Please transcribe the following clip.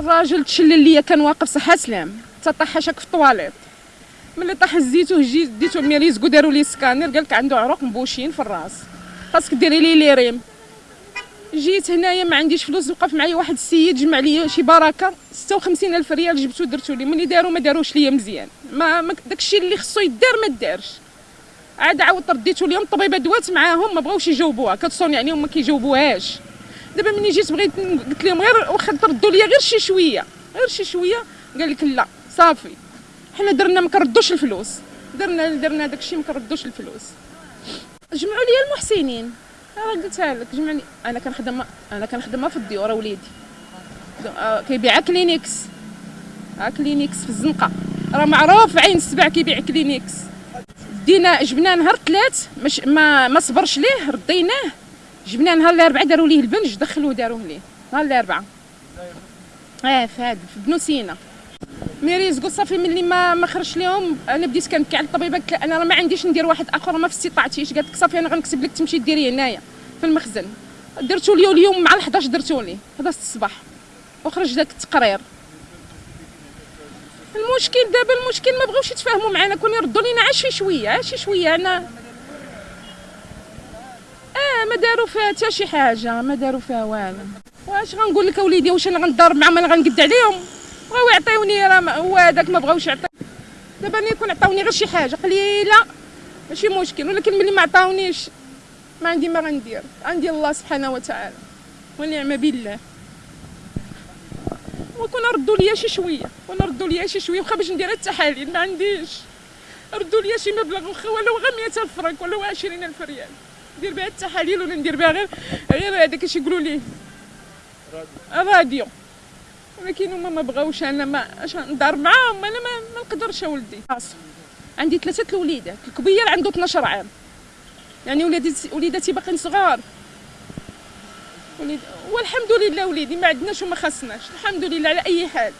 الراجل تشلل ليا كان واقف صحة سلام. تطاح شاك في الطواليط ملي طاح زيتو جيت ديتو ميريزكو داروا لي سكانر قال لك عنده عروق مبوشين في الراس. خاصك ديري لي لي ريم. جيت هنايا ما عنديش فلوس وقف معايا واحد السيد جمع لي شي بركة 56 ألف ريال جبتو درتو لي. ملي داروا ما داروش ليا مزيان. ما, داكشي اللي خصو يدار ما دارش. عاد عاودت رديتو ليهم الطبيبة دوات معاهم ما بغاوش يجاوبوها. كتصوني يعني هما كيجاوبوهاش. دابا ملي جيت بغيت قلت لهم غير واخا تردوا ليا غير شي شوية غير شي شوية قال لك لا صافي. حنا درنا ما كنردوش الفلوس. درنا درنا داكشي ما كنردوش الفلوس. جمعوا لي المحسنين. راه قلتها لك جمعني أنا كنخدم أنا كنخدم في الديورة وليدي. كيبيع كلينيكس. ها كلينيكس في الزنقة. راه معروف عين السبع كيبيع كلينيكس. دينا جبنا نهار ثلاث ما ما صبرش ليه رديناه. جبنا نهار الأربعاء داروا ليه البنج دخلوه داروه ليه. نهار الأربعاء. آه في هذا في بنو سينا. ميريز قلت صافي ملي ما ما خرجش لهم أنا بديت كنبكي على الطبيبه قلت أنا راه ما عنديش ندير واحد آخر ما في استطاعتيش قالت لك؟ صافي أنا غنكتب لك تمشي ديري هنايا في المخزن. درتو لي اليوم مع 11 درتو لي 11 الصباح. وخرج داك التقرير. المشكل دابا المشكل ما بغاوش يتفاهموا معنا كون يردوا لينا عا شي شوية عا شي شوية أنا ما داروا فيها حتى شي حاجة ما داروا فيها والو. واش غنقول لك اوليدي واش أنا غنضرب معاهم أنا غنقد عليهم؟ بغاو يعطيوني راه هو هذاك ما بغاوش يعطي. دابا أنا يكون عطاوني غير شي حاجة قليلة. ماشي مشكل ولكن ملي ما عطاونيش ما عندي ما غندير. عندي الله سبحانه وتعالى. ونعم بالله. وكون ردوا ليا شي شوية كون ردوا ليا شي شوية واخا باش ندير التحاليل ما عنديش. ردوا ليا شي مبلغ واخا ولو غير 100000 فرنك ولو 20000 ريال. ندير بها التحاليل ولا ندير بها غير غير هذاك اش يقولوا ليه راديو ولكن هما ما بغاوش أنا ما أش ندار معاهم أنا ما, ما نقدرش اولدي عندي ثلاثة الوليدات الكبير عنده 12 عام. يعني ولادتي وليداتي باقيين صغار. وليد والحمد لله وليدي ما عندناش وما خاصناش. الحمد لله على أي حال.